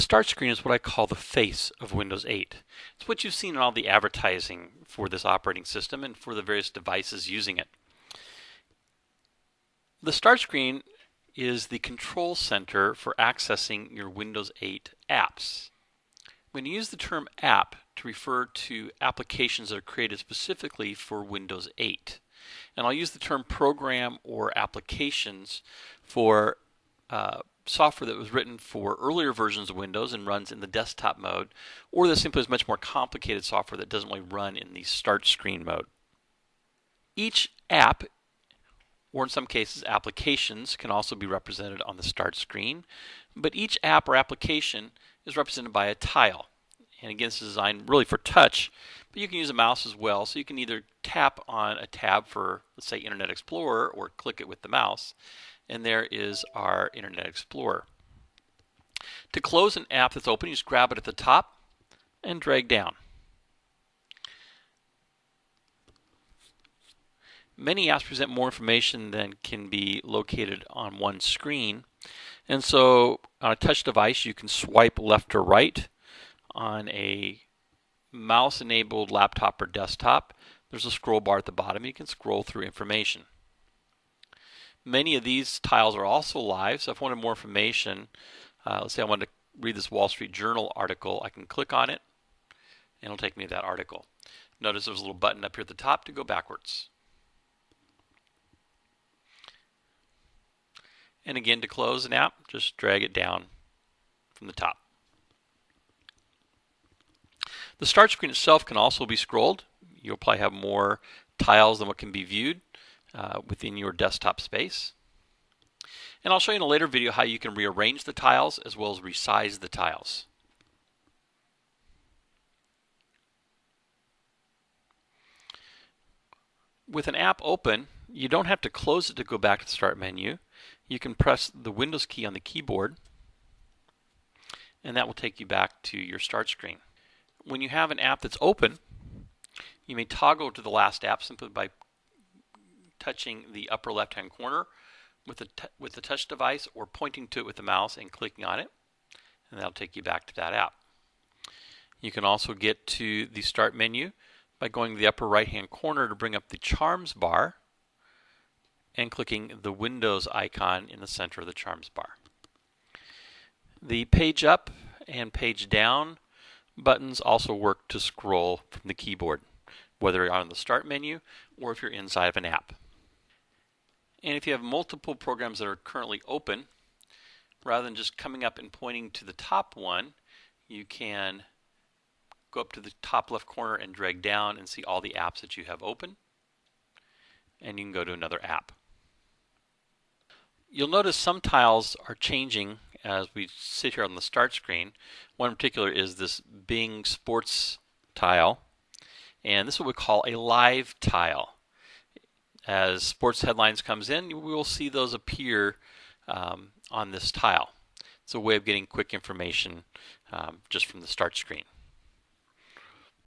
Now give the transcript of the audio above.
start screen is what I call the face of Windows 8. It's what you've seen in all the advertising for this operating system and for the various devices using it. The start screen is the control center for accessing your Windows 8 apps. When you use the term app to refer to applications that are created specifically for Windows 8. And I'll use the term program or applications for uh, software that was written for earlier versions of Windows and runs in the desktop mode, or that simply is much more complicated software that doesn't really run in the start screen mode. Each app, or in some cases applications, can also be represented on the start screen, but each app or application is represented by a tile. And again, this is designed really for touch, but you can use a mouse as well. So you can either tap on a tab for, let's say, Internet Explorer, or click it with the mouse and there is our Internet Explorer. To close an app that's open, you just grab it at the top and drag down. Many apps present more information than can be located on one screen. And so on a touch device, you can swipe left or right. On a mouse enabled laptop or desktop, there's a scroll bar at the bottom. You can scroll through information. Many of these tiles are also live, so if I wanted more information, uh, let's say I wanted to read this Wall Street Journal article, I can click on it and it'll take me to that article. Notice there's a little button up here at the top to go backwards. And again, to close an app, just drag it down from the top. The start screen itself can also be scrolled. You'll probably have more tiles than what can be viewed uh, within your desktop space. And I'll show you in a later video how you can rearrange the tiles as well as resize the tiles. With an app open, you don't have to close it to go back to the Start menu. You can press the Windows key on the keyboard and that will take you back to your Start screen. When you have an app that's open, you may toggle to the last app simply by touching the upper left hand corner with the, with the touch device or pointing to it with the mouse and clicking on it and that'll take you back to that app. You can also get to the start menu by going to the upper right hand corner to bring up the charms bar and clicking the Windows icon in the center of the charms bar. The page up and page down buttons also work to scroll from the keyboard, whether you're on the start menu or if you're inside of an app. And if you have multiple programs that are currently open, rather than just coming up and pointing to the top one, you can go up to the top left corner and drag down and see all the apps that you have open. And you can go to another app. You'll notice some tiles are changing as we sit here on the start screen. One in particular is this Bing Sports tile. And this is what we call a live tile as sports headlines comes in, we will see those appear um, on this tile. It's a way of getting quick information um, just from the start screen.